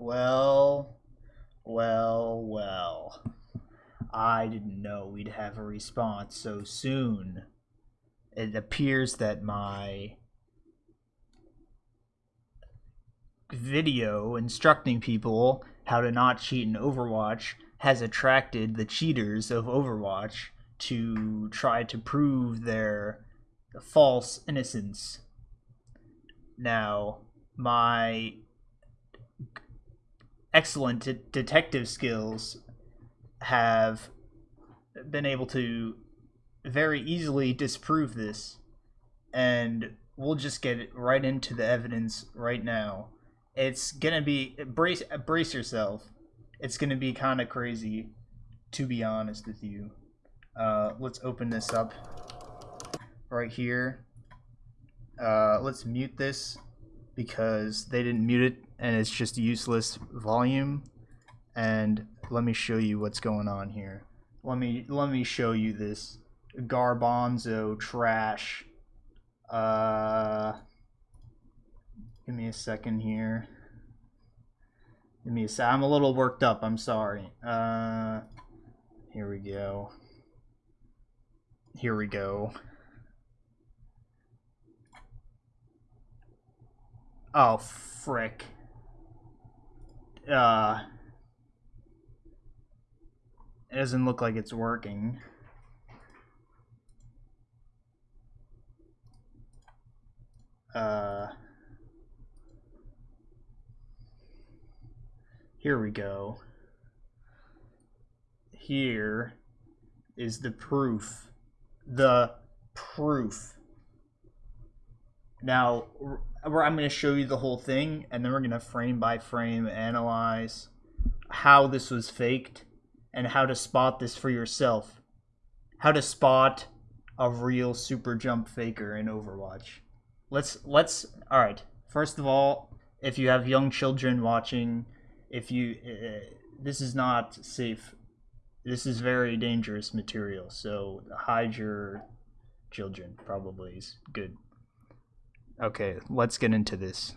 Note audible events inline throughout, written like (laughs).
Well, well, well. I didn't know we'd have a response so soon. It appears that my video instructing people how to not cheat in Overwatch has attracted the cheaters of Overwatch to try to prove their false innocence. Now, my excellent de- detective skills have been able to very easily disprove this, and we'll just get right into the evidence right now. It's gonna be brace brace yourself. It's gonna be kind of crazy, to be honest with you. Uh, let's open this up right here. Uh, let's mute this because they didn't mute it and it's just useless volume. And let me show you what's going on here. Let me let me show you this garbanzo trash. Uh, give me a second here. Give me a sec. I'm a little worked up. I'm sorry. Uh, here we go. Here we go. Oh, frick. Uh, it doesn't look like it's working. Uh, here we go. Here is the proof. The proof. Now, I'm going to show you the whole thing, and then we're going to frame by frame analyze how this was faked and how to spot this for yourself. How to spot a real super jump faker in Overwatch. Let's let's all right. First of all, if you have young children watching, if you uh, this is not safe. This is very dangerous material. So hide your children. Probably is good. Okay, let's get into this.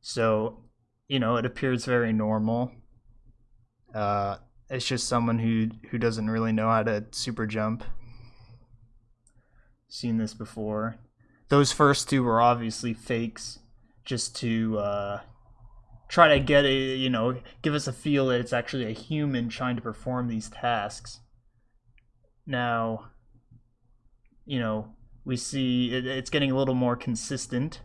So, you know, it appears very normal. Uh, it's just someone who who doesn't really know how to super jump. Seen this before. Those first two were obviously fakes, just to uh, try to get a you know give us a feel that it's actually a human trying to perform these tasks. Now, you know, we see it, it's getting a little more consistent.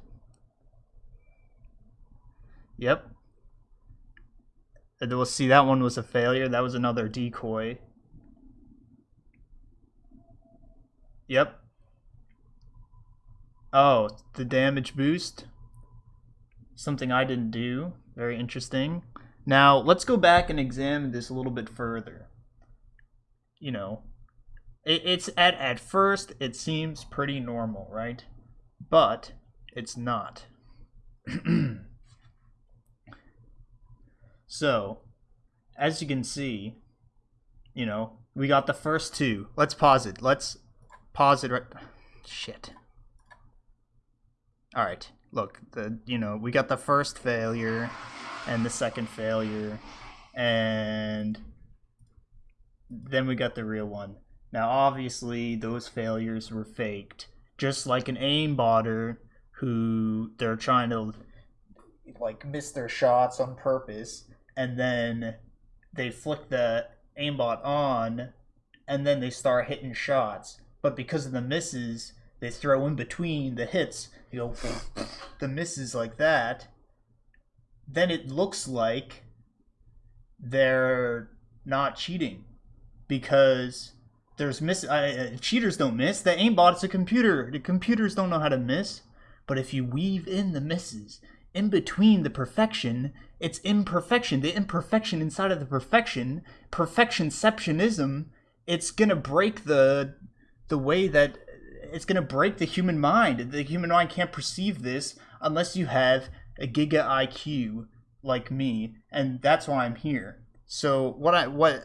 Yep. And we'll see that one was a failure. That was another decoy. Yep. Oh, the damage boost. Something I didn't do. Very interesting. Now, let's go back and examine this a little bit further. You know, it, it's at at first it seems pretty normal, right? But it's not. (clears throat) so, as you can see, you know, we got the first two. Let's pause it. Let's pause it right shit. All right. Look, the you know, we got the first failure and the second failure and then we got the real one. Now, obviously, those failures were faked, just like an aimbotter who they're trying to like miss their shots on purpose, and then they flick the aimbot on, and then they start hitting shots. But because of the misses, they throw in between the hits, you know, (laughs) the misses like that. Then it looks like they're not cheating because there's miss uh, cheaters don't miss. The aimbot is a computer the computers don't know how to miss. But if you weave in the misses in between the perfection it's imperfection. The imperfection inside of the perfection perfectionceptionism it's gonna break the the way that it's gonna break the human mind. The human mind can't perceive this unless you have a giga iq like me and that's why i'm here so what I what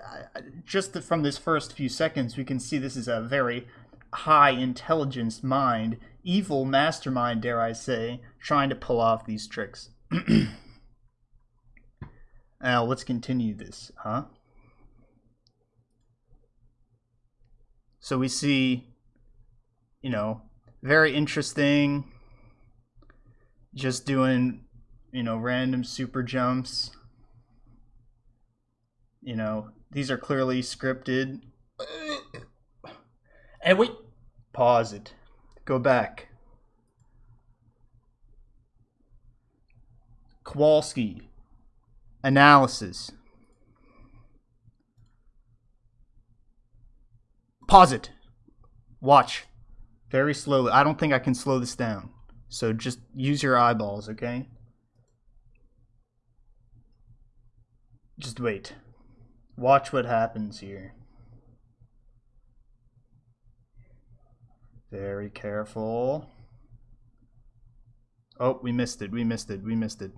just from this first few seconds we can see this is a very high intelligence mind, evil mastermind dare I say, trying to pull off these tricks. (clears throat) Now let's continue this, huh? So we see, you know, very interesting. Just doing, you know, random super jumps. You know, these are clearly scripted. And wait, pause it. Go back. Kowalski. Analysis. Pause it. Watch. Very slowly. I don't think I can slow this down. So just use your eyeballs, okay? Just wait. Watch what happens here. Very careful. Oh, we missed it. We missed it. We missed it.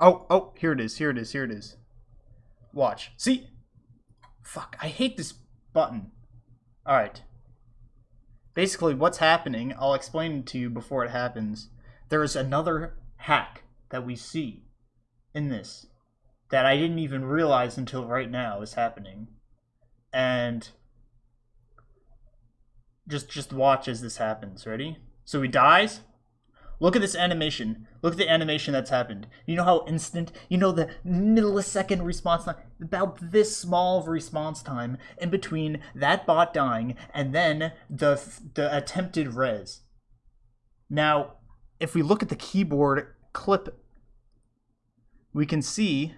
Oh, oh, here it is. Here it is. Here it is. Watch. See? Fuck, I hate this button. Alright. Basically, what's happening, I'll explain it to you before it happens. There is another hack that we see in this that I didn't even realize until right now is happening. And just just watch as this happens. Ready? So he dies. Look at this animation. Look at the animation that's happened. You know how instant, you know the millisecond response time, about this small of response time in between that bot dying and then the the attempted res. Now, if we look at the keyboard clip, we can see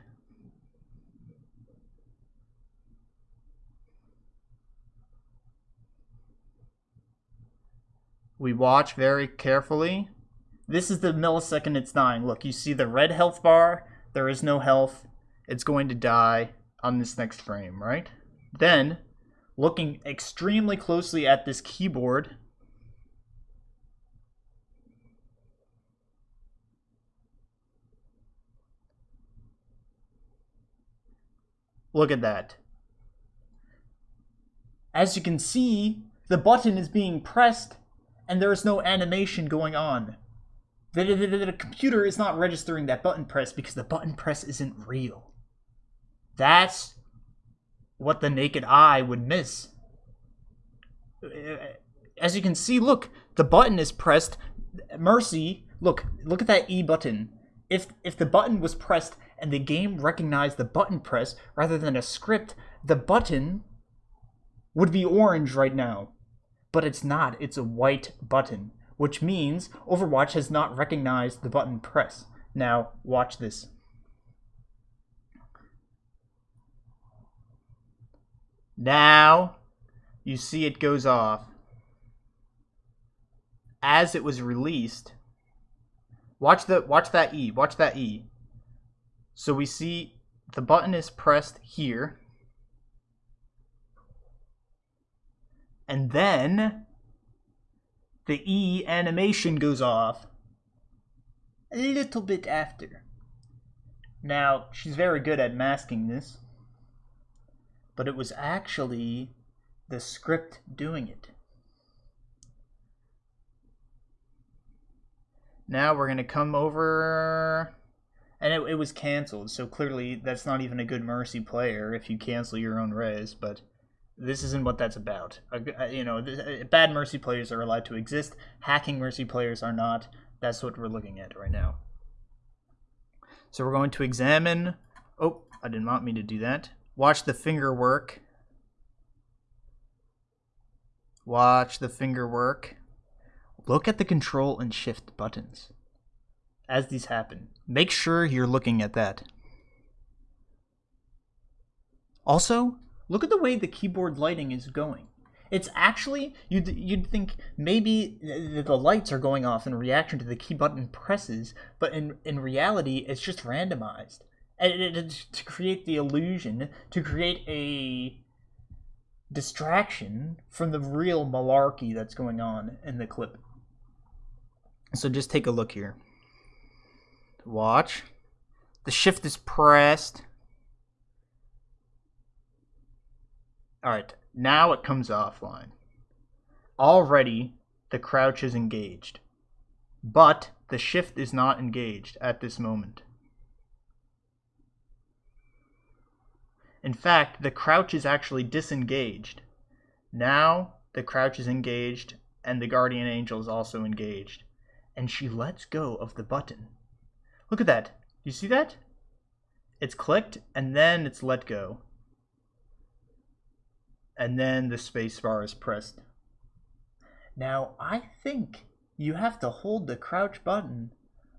we watch very carefully. This is the millisecond it's dying. Look, you see the red health bar. There is no health. It's going to die on this next frame, right? Then, looking extremely closely at this keyboard, Look at that. As you can see, the button is being pressed and there is no animation going on. The, the, the, the, computer is not registering that button press because the button press isn't real. That's what the naked eye would miss. Uh, as you can see, look, the button is pressed. Mercy, look, look at that E button. If if the button was pressed and the game recognized the button press rather than a script, the button would be orange right now. But it's not, it's a white button, which means Overwatch has not recognized the button press. Now, watch this. Now, you see it goes off. As it was released, watch the watch that E, watch that E. So we see the button is pressed here. And then the E animation goes off a little bit after. Now, she's very good at masking this, but it was actually the script doing it. Now we're going to come over and it, it was canceled. So clearly, that's not even a good Mercy player if you cancel your own res. But this isn't what that's about. You know, bad Mercy players are allowed to exist. Hacking Mercy players are not. That's what we're looking at right now. So we're going to examine. Oh, I didn't want me to do that. Watch the finger work. Watch the finger work. Look at the control and shift buttons as these happen. Make sure you're looking at that. Also, look at the way the keyboard lighting is going. It's actually, you'd, you'd think maybe the lights are going off in reaction to the key button presses, but in, in reality, it's just randomized. And it, it, to create the illusion, to create a distraction from the real malarkey that's going on in the clip. So just take a look here. Watch. The shift is pressed. Alright, now it comes offline. Already, the crouch is engaged. But the shift is not engaged at this moment. In fact, the crouch is actually disengaged. Now the crouch is engaged and the guardian angel is also engaged. And she lets go of the button. Look at that. You see that? It's clicked and then it's let go. And then the spacebar is pressed. Now, I think you have to hold the crouch button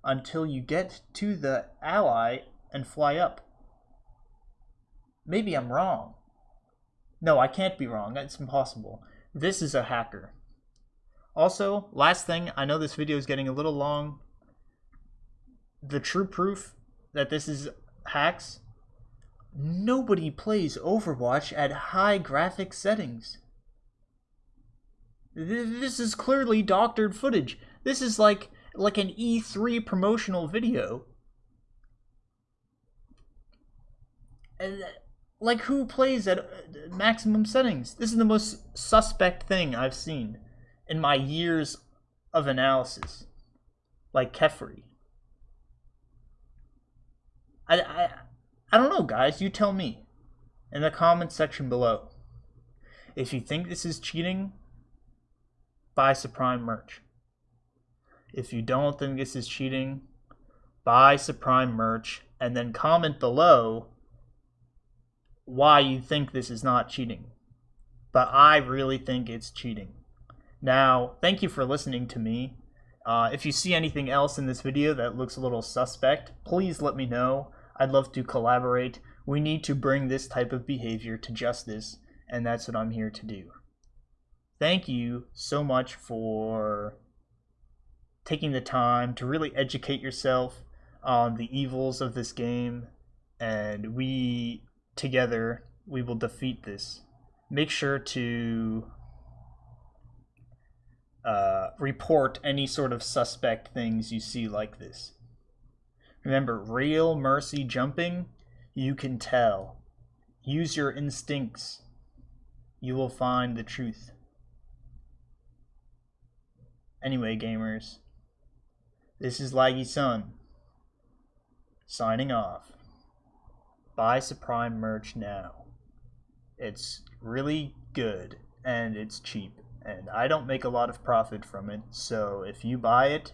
until you get to the ally and fly up. Maybe I'm wrong. No, I can't be wrong. That's impossible. This is a hacker. Also, last thing, I know this video is getting a little long. The true proof that this is hacks, nobody plays Overwatch at high graphic settings. This is clearly doctored footage. This is like like an E3 promotional video. Like who plays at uh, maximum settings? This is the most suspect thing I've seen in my years of analysis. Like Kefri. I, I, I don't know, guys. You tell me in the comments section below. If you think this is cheating, buy Supreme merch. If you don't think this is cheating, buy Supreme merch and then comment below why you think this is not cheating. But I really think it's cheating. Now, thank you for listening to me. Uh, if you see anything else in this video that looks a little suspect, please let me know. I'd love to collaborate. We need to bring this type of behavior to justice, and that's what I'm here to do. Thank you so much for taking the time to really educate yourself on the evils of this game, and we together we will defeat this. Make sure to uh, report any sort of suspect things you see like this. Remember, real mercy jumping, you can tell. Use your instincts. You will find the truth. Anyway, gamers, this is Laggy Sun, signing off. Buy Supreme merch now. It's really good, and it's cheap, and I don't make a lot of profit from it, so if you buy it,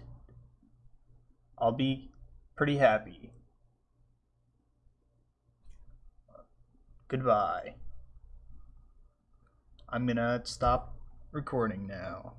I'll be pretty happy. Goodbye. I'm gonna stop recording now.